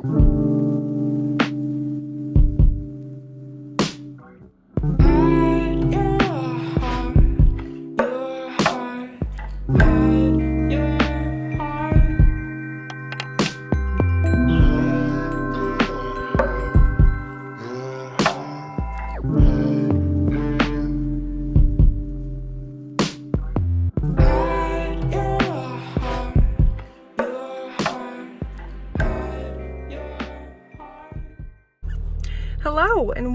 Hello and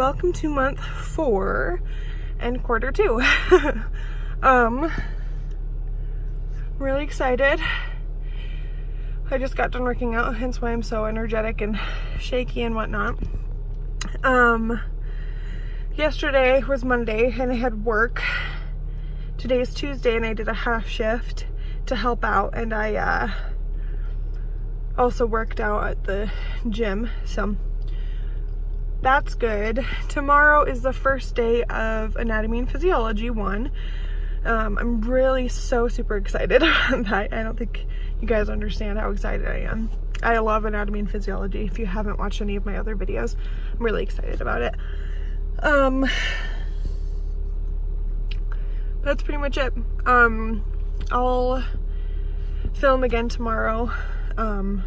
welcome to month four and quarter two. um, really excited. I just got done working out, hence why I'm so energetic and shaky and whatnot. Um, yesterday was Monday and I had work. Today is Tuesday and I did a half shift to help out and I uh, also worked out at the gym. So that's good. Tomorrow is the first day of Anatomy and Physiology 1. Um, I'm really so super excited that I don't think you guys understand how excited I am. I love anatomy and physiology. If you haven't watched any of my other videos, I'm really excited about it. Um, that's pretty much it. Um, I'll film again tomorrow. Um,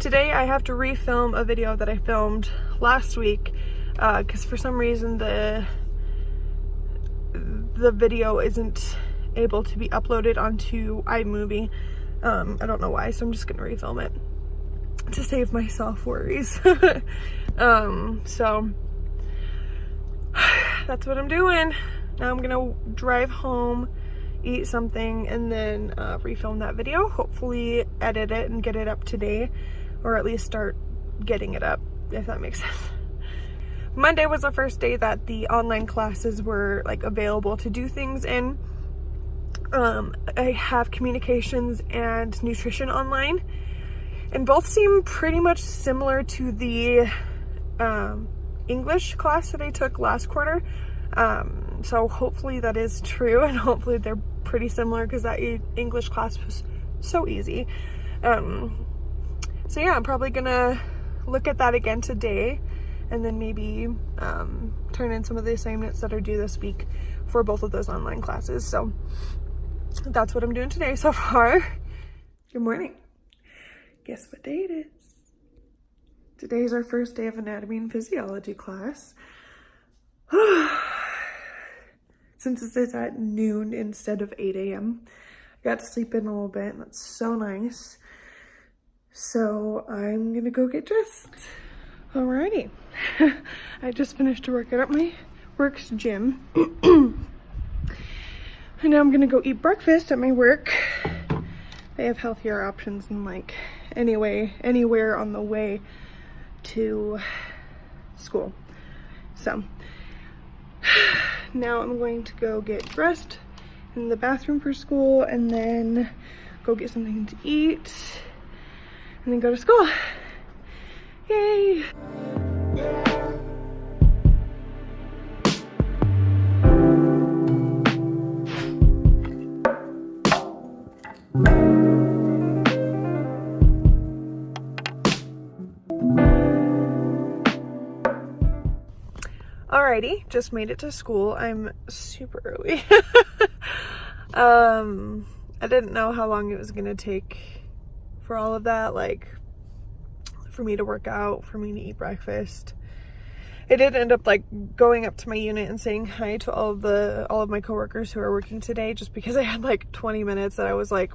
Today I have to refilm a video that I filmed last week because uh, for some reason the the video isn't able to be uploaded onto iMovie. Um, I don't know why, so I'm just gonna refilm it to save myself worries. um, so that's what I'm doing. Now I'm gonna drive home, eat something, and then uh, refilm that video. Hopefully edit it and get it up today or at least start getting it up, if that makes sense. Monday was the first day that the online classes were like available to do things in. Um, I have communications and nutrition online and both seem pretty much similar to the um, English class that I took last quarter. Um, so hopefully that is true and hopefully they're pretty similar because that English class was so easy. Um, so yeah, I'm probably gonna look at that again today and then maybe um, turn in some of the assignments that are due this week for both of those online classes. So that's what I'm doing today so far. Good morning. Guess what day it is? Today is our first day of anatomy and physiology class. Since this is at noon instead of 8 a.m., I got to sleep in a little bit. That's so nice. So I'm gonna go get dressed. Alrighty. I just finished a workout at my work's gym. and now I'm gonna go eat breakfast at my work. They have healthier options than like anyway, anywhere on the way to school. So now I'm going to go get dressed in the bathroom for school and then go get something to eat and then go to school. Yay! Alrighty, just made it to school. I'm super early. um, I didn't know how long it was gonna take for all of that, like for me to work out, for me to eat breakfast. I did end up like going up to my unit and saying hi to all of the all of my coworkers who are working today just because I had like 20 minutes that I was like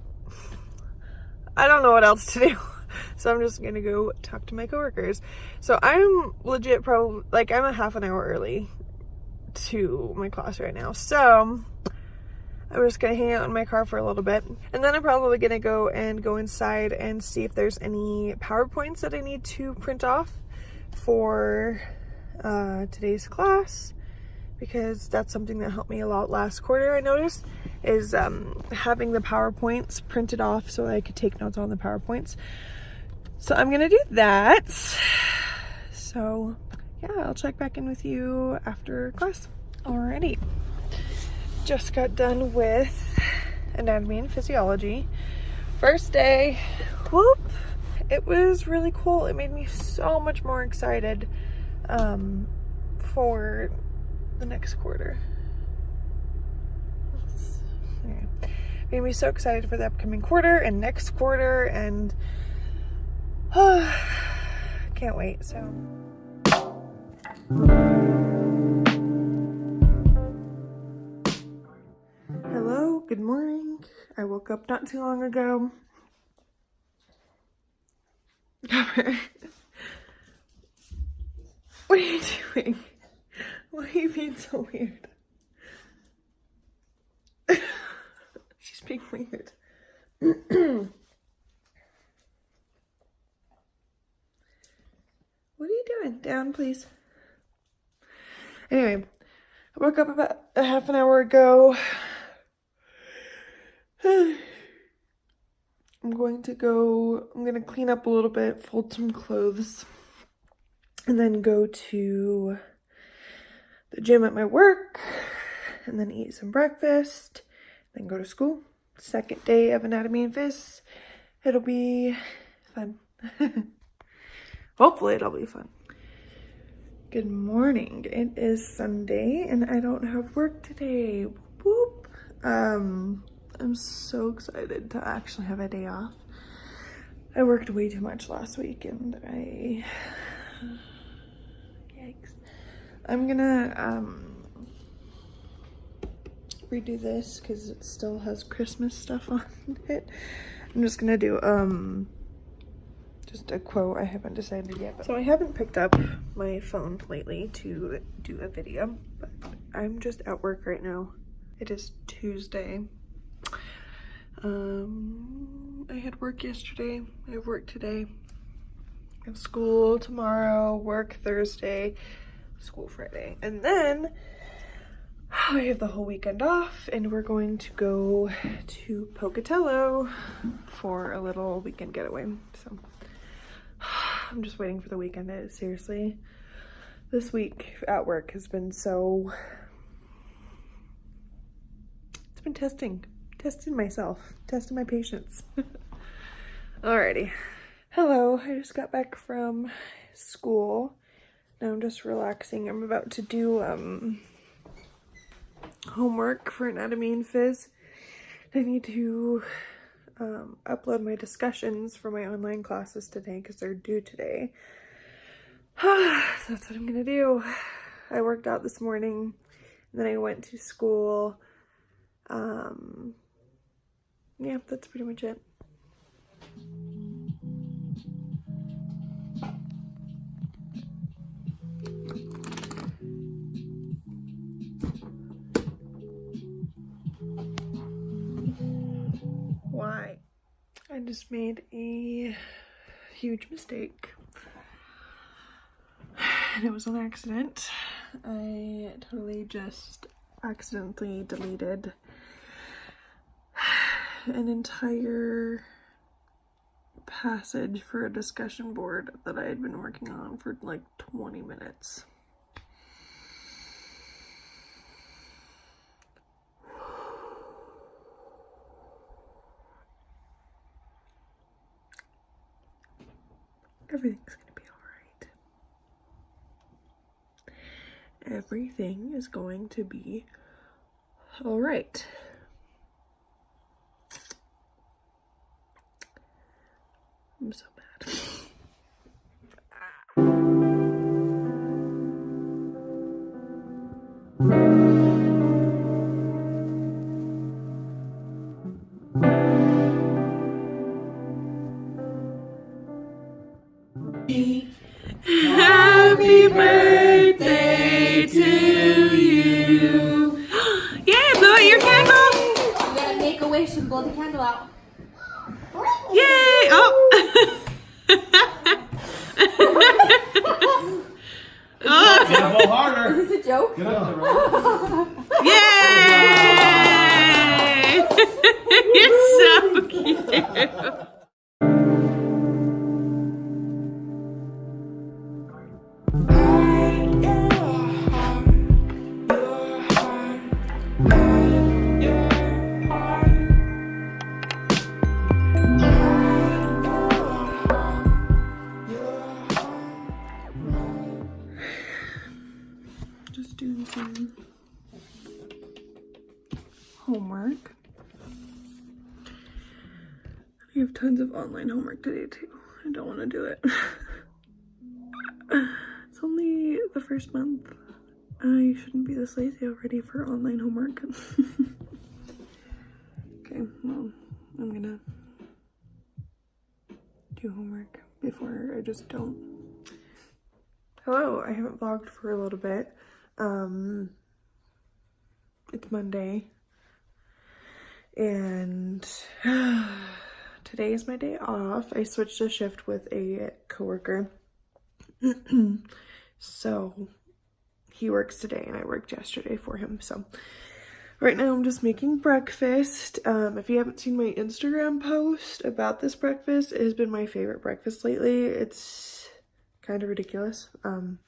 I don't know what else to do. So I'm just gonna go talk to my coworkers. So I'm legit probably like I'm a half an hour early to my class right now. So I'm just gonna hang out in my car for a little bit and then I'm probably gonna go and go inside and see if there's any PowerPoints that I need to print off for uh, today's class because that's something that helped me a lot last quarter I noticed is um, having the PowerPoints printed off so I could take notes on the PowerPoints. So I'm gonna do that. So yeah, I'll check back in with you after class. Alrighty. Just got done with anatomy and physiology. First day, whoop, it was really cool. It made me so much more excited um, for the next quarter. Made me so excited for the upcoming quarter and next quarter and uh, can't wait. So. Good morning. I woke up not too long ago. what are you doing? Why are you being so weird? She's being weird. what are you doing? Down, please. Anyway, I woke up about a half an hour ago. I'm going to go, I'm going to clean up a little bit, fold some clothes, and then go to the gym at my work, and then eat some breakfast, then go to school. Second day of anatomy and phys. It'll be fun. Hopefully it'll be fun. Good morning. It is Sunday and I don't have work today. Whoop. Um, I'm so excited to actually have a day off. I worked way too much last week and I, yikes. I'm gonna um, redo this because it still has Christmas stuff on it. I'm just gonna do um just a quote. I haven't decided yet. So I haven't picked up my phone lately to do a video, but I'm just at work right now. It is Tuesday. Um, I had work yesterday. I have work today. I have school tomorrow, work Thursday, school Friday. And then I have the whole weekend off and we're going to go to Pocatello for a little weekend getaway. So I'm just waiting for the weekend. It, seriously, this week at work has been so, it's been testing, testing myself, testing my patience. Alrighty. Hello, I just got back from school. Now I'm just relaxing. I'm about to do um, homework for anatomy and phys. I need to um, upload my discussions for my online classes today because they're due today. so that's what I'm gonna do. I worked out this morning, and then I went to school. Um, yeah, that's pretty much it. Why? I just made a huge mistake. And it was an accident. I totally just accidentally deleted an entire passage for a discussion board that I had been working on for like 20 minutes. Everything's gonna be alright. Everything is going to be alright. Happy birthday to you. yeah, blow out your candle. You gotta make a wish and blow the candle out. Online homework today too. I don't want to do it. it's only the first month. I shouldn't be this lazy already for online homework. okay, well, I'm gonna do homework before I just don't. Hello, I haven't vlogged for a little bit. Um, it's Monday and today is my day off. I switched a shift with a coworker. so he works today and I worked yesterday for him. So right now I'm just making breakfast. Um, if you haven't seen my Instagram post about this breakfast, it has been my favorite breakfast lately. It's kind of ridiculous um,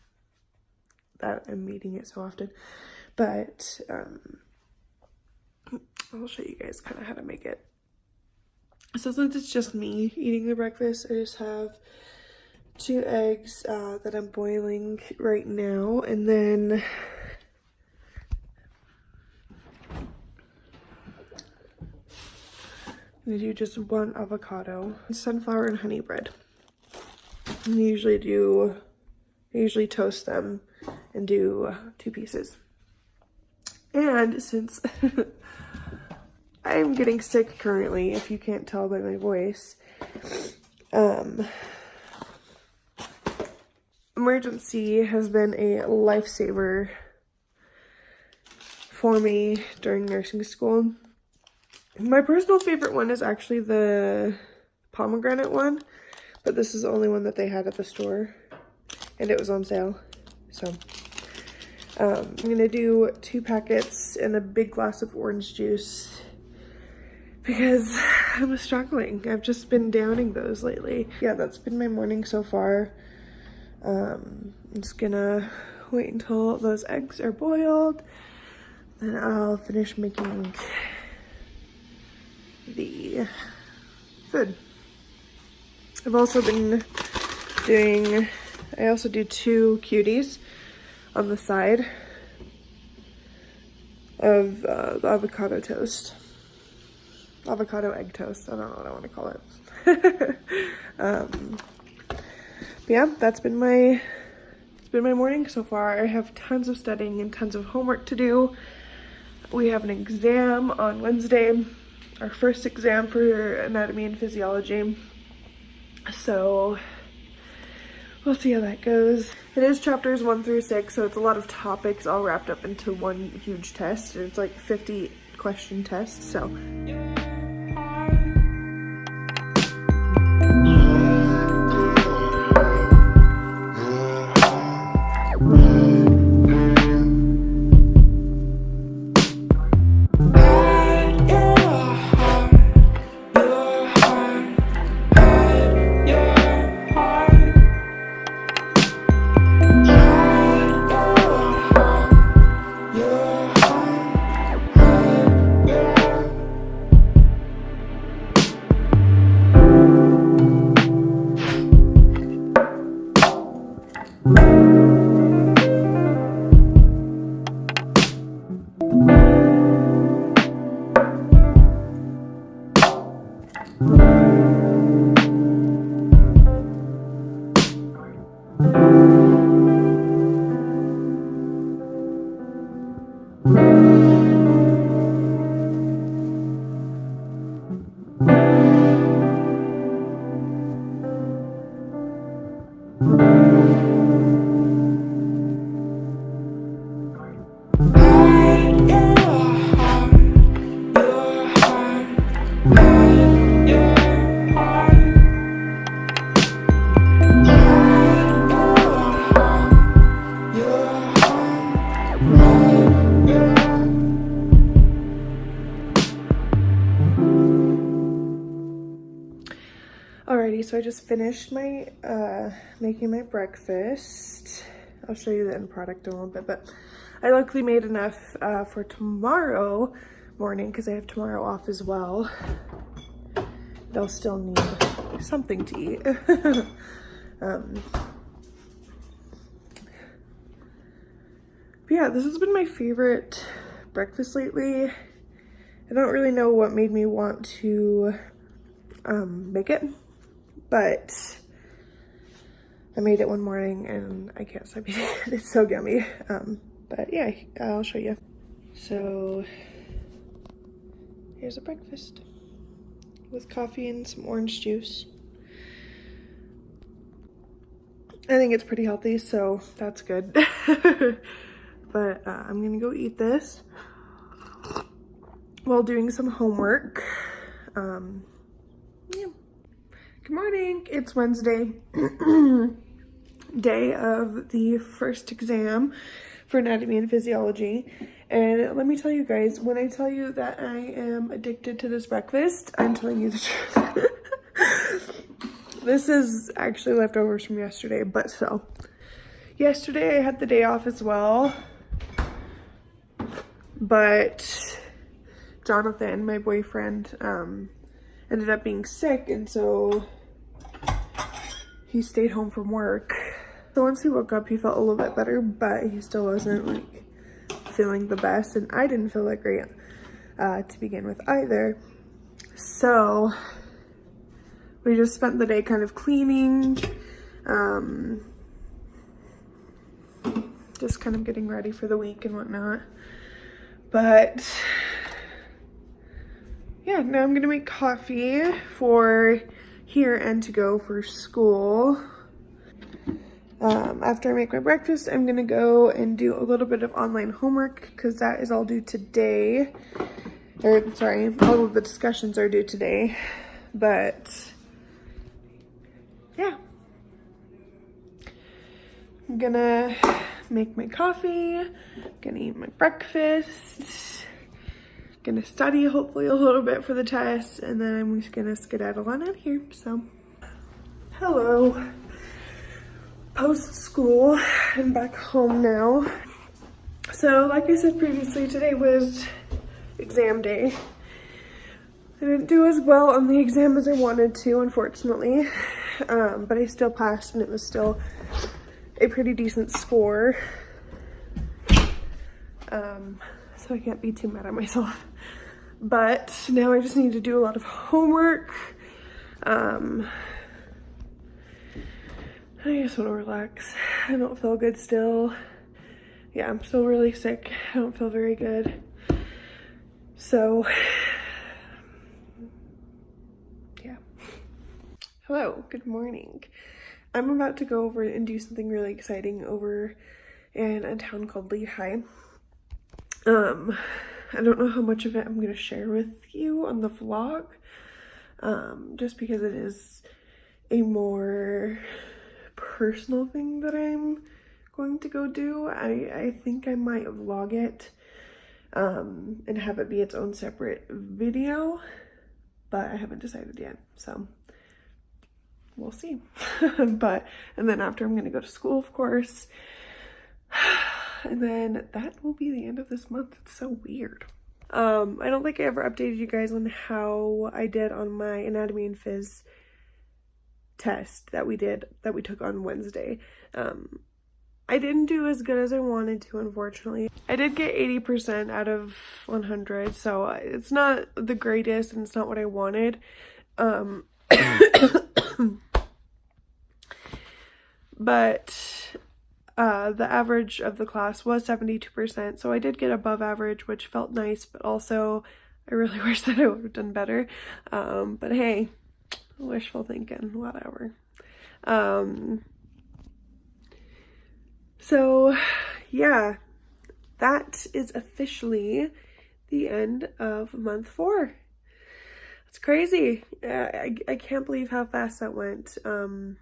that I'm eating it so often. But um, I'll show you guys kind of how to make it. So since it's just me eating the breakfast, I just have two eggs uh, that I'm boiling right now. And then I'm do just one avocado, sunflower and honey bread. I usually do, I usually toast them and do two pieces. And since I'm getting sick currently, if you can't tell by my voice. Um, Emergen-C has been a lifesaver for me during nursing school. My personal favorite one is actually the pomegranate one, but this is the only one that they had at the store, and it was on sale, so... Um, I'm going to do two packets and a big glass of orange juice because I'm struggling. I've just been downing those lately. Yeah, that's been my morning so far. Um, I'm just gonna wait until those eggs are boiled. Then I'll finish making the food. I've also been doing, I also do two cuties on the side of uh, the avocado toast avocado egg toast. I don't know what I want to call it. um, yeah, that's been my it's been my morning so far. I have tons of studying and tons of homework to do. We have an exam on Wednesday, our first exam for anatomy and physiology. So we'll see how that goes. It is chapters one through six, so it's a lot of topics all wrapped up into one huge test. It's like 50 question test, so. Alrighty, so I just finished my, uh, making my breakfast. I'll show you the end product in a little bit, but I luckily made enough uh, for tomorrow morning because I have tomorrow off as well. They'll still need something to eat. um, But yeah, this has been my favorite breakfast lately. I don't really know what made me want to um, make it, but I made it one morning and I can't stop eating it. It's so yummy. Um, but yeah, I'll show you. So here's a breakfast with coffee and some orange juice. I think it's pretty healthy, so that's good. but uh, I'm gonna go eat this while doing some homework. Um. Good morning, it's Wednesday, day of the first exam for anatomy and physiology. And let me tell you guys, when I tell you that I am addicted to this breakfast, I'm telling you the truth. this is actually leftovers from yesterday, but so. Yesterday I had the day off as well. But Jonathan, my boyfriend, um, ended up being sick and so he stayed home from work. So once he woke up, he felt a little bit better, but he still wasn't like feeling the best and I didn't feel that great uh, to begin with either. So we just spent the day kind of cleaning, um, just kind of getting ready for the week and whatnot. But yeah, now I'm gonna make coffee for here and to go for school. Um, after I make my breakfast, I'm gonna go and do a little bit of online homework because that is all due today. Or sorry, all of the discussions are due today. But yeah. I'm gonna make my coffee, gonna eat my breakfast, gonna study hopefully a little bit for the test, and then I'm just gonna skedaddle on out here, so. Hello post school and back home now. So like I said previously, today was exam day. I didn't do as well on the exam as I wanted to, unfortunately, um, but I still passed and it was still a pretty decent score. Um, so I can't be too mad at myself. But now I just need to do a lot of homework. Um, I just want to relax. I don't feel good still. Yeah, I'm still really sick. I don't feel very good. So, yeah. Hello, good morning. I'm about to go over and do something really exciting over in a town called Lehigh. Um, I don't know how much of it I'm going to share with you on the vlog, um, just because it is a more personal thing that I'm going to go do. I, I think I might vlog it um, and have it be its own separate video, but I haven't decided yet, so we'll see. but, and then after I'm going to go to school, of course, and then that will be the end of this month. It's so weird. Um, I don't think I ever updated you guys on how I did on my anatomy and phys test that we did that we took on Wednesday. Um, I didn't do as good as I wanted to, unfortunately. I did get 80% out of 100, so it's not the greatest and it's not what I wanted. Um, but uh, the average of the class was 72%, so I did get above average, which felt nice, but also I really wish that I would have done better. Um, but hey, wishful thinking, whatever. Um, so yeah, that is officially the end of month four. It's crazy. I, I, can't believe how fast that went. Um,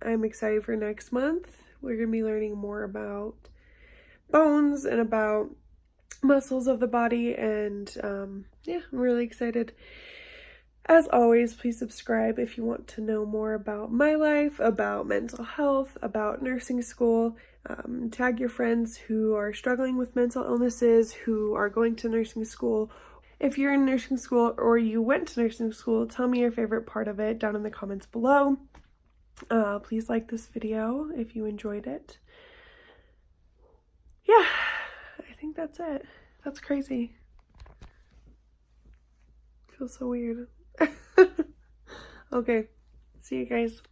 I'm excited for next month. We're going to be learning more about bones and about muscles of the body and um, yeah, I'm really excited. As always, please subscribe if you want to know more about my life, about mental health, about nursing school. Um, tag your friends who are struggling with mental illnesses, who are going to nursing school. If you're in nursing school or you went to nursing school, tell me your favorite part of it down in the comments below. Uh, please like this video if you enjoyed it. yeah, I think that's it. That's crazy. Feels so weird. okay, see you guys.